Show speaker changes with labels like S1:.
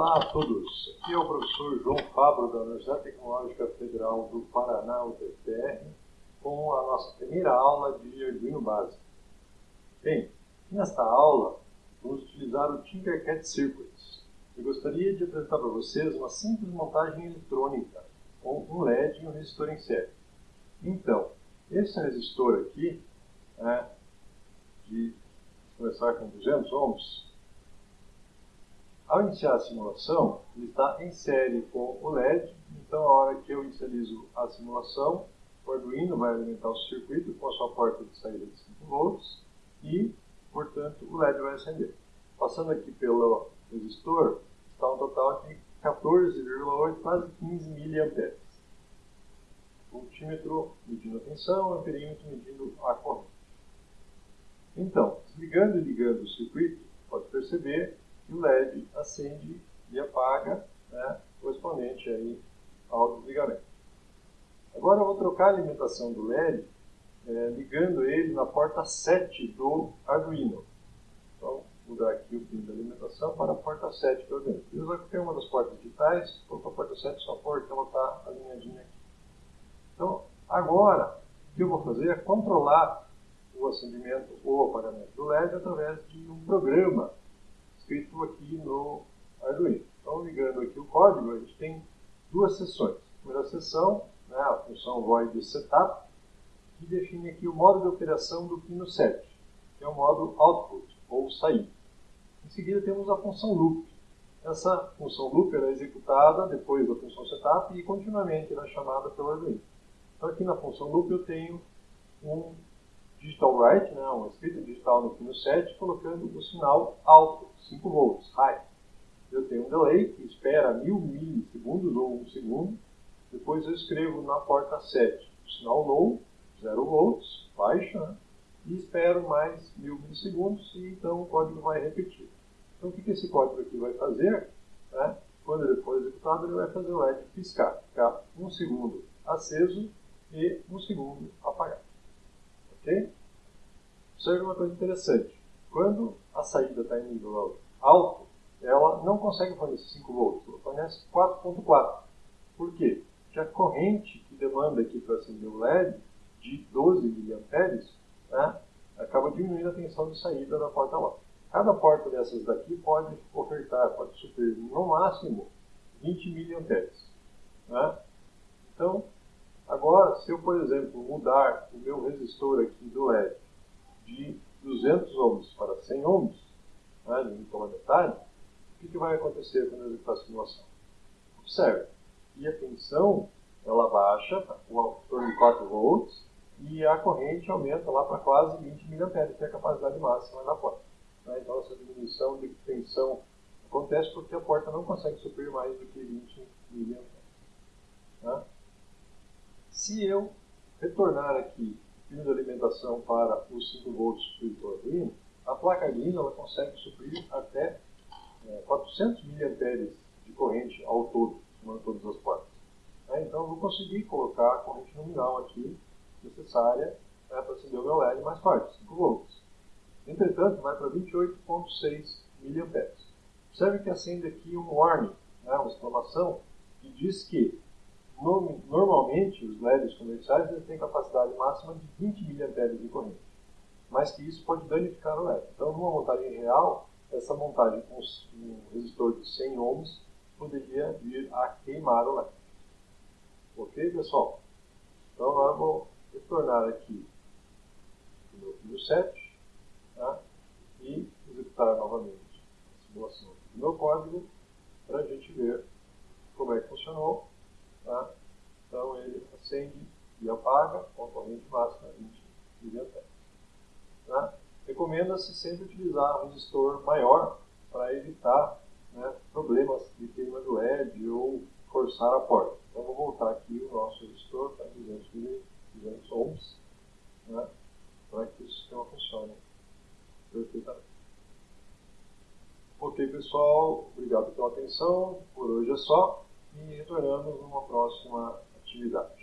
S1: Olá a todos, aqui é o professor João Fabro da Universidade Tecnológica Federal do Paraná, UTFPR, com a nossa primeira aula de Arduino básico. Bem, nesta aula vamos utilizar o Tinkercad Circuits. Eu gostaria de apresentar para vocês uma simples montagem eletrônica com um LED e um resistor em série. Então, esse resistor aqui, é, de começar com 200 ohms, ao iniciar a simulação, ele está em série com o LED, então a hora que eu inicializo a simulação, o Arduino vai alimentar o circuito com a sua porta de saída de 5 volts e, portanto, o LED vai acender. Passando aqui pelo resistor, está um total de 14,8, quase 15 mA. Multímetro medindo a tensão, amperímetro medindo a corrente. Então, desligando e ligando o circuito, pode perceber e o LED acende e apaga, né, correspondente aí ao desligamento. Agora eu vou trocar a alimentação do LED, é, ligando ele na porta 7 do Arduino. Então, mudar aqui o pin da alimentação para a porta 7 do Arduino. Eu usar qualquer uma das portas digitais, vou para a porta 7 só porque ela está alinhadinha aqui. Então, agora, o que eu vou fazer é controlar o acendimento ou apagamento do LED através de um programa escrito aqui no Arduino. Então, ligando aqui o código, a gente tem duas sessões. A primeira sessão, né, a função void setup, que define aqui o modo de operação do pino 7, que é o modo output, ou saída. Em seguida, temos a função loop. Essa função loop é executada depois da função setup e continuamente é chamada pelo Arduino. Então, aqui na função loop eu tenho um digital write, né, uma escrita digital no pino 7, colocando o sinal alto, 5 volts, high. Eu tenho um delay que espera 1000 milissegundos ou 1 segundo. Depois eu escrevo na porta 7 o sinal low, 0 volts, baixo, né, e espero mais 1000 milissegundos e então o código vai repetir. Então o que, que esse código aqui vai fazer? Né? Quando ele for executado, ele vai fazer o LED piscar, ficar um segundo aceso e um segundo apagado. Ok? Observe uma coisa interessante. Quando a saída está em nível alto, ela não consegue fornecer 5 volts, ela fornece 4.4. Por quê? Porque a corrente que demanda aqui para acender o LED, de 12 mA, né, acaba diminuindo a tensão de saída da porta lá. Cada porta dessas daqui pode ofertar, pode suprir no máximo 20 mA. Né? Então, Agora, se eu, por exemplo, mudar o meu resistor aqui do LED de 200 ohms para 100 ohms, né, limitou pela metade, o que, que vai acontecer quando executar a simulação? Observe, e a tensão ela baixa para torno de 4 volts e a corrente aumenta lá para quase 20 mA, que é a capacidade máxima da porta. Né? Então, essa diminuição de tensão acontece porque a porta não consegue suprir mais do que 20 mA. Né? Se eu retornar aqui o pino de alimentação para os 5 volts do Arduino, a placa Arduino ela consegue suprir até é, 400 mA de corrente ao todo, somando todas as portas. É, então eu vou conseguir colocar a corrente nominal aqui necessária né, para acender o meu LED mais forte, 5 volts. Entretanto, vai para 28,6 mA. Observe que acende aqui um warning, né, uma exclamação, que diz que Normalmente, os LEDs comerciais têm capacidade máxima de 20 mA de corrente, mas que isso pode danificar o LED. Então, numa montagem real, essa montagem com um resistor de 100 ohms poderia vir a queimar o LED. Ok, pessoal? Então, agora vou retornar aqui no meu fio 7 tá? e executar novamente a simulação do meu código para a gente ver como é que funcionou Tá? Então ele acende e apaga com a corrente máxima 20 mA. Tá? Recomenda-se sempre utilizar um resistor maior para evitar né, problemas de queima do LED ou forçar a porta. Então vou voltar aqui o nosso resistor para 200, 200 ohms né, para que o sistema funcione perfeitamente. Ok, pessoal, obrigado pela atenção. Por hoje é só e retornamos numa próxima atividade.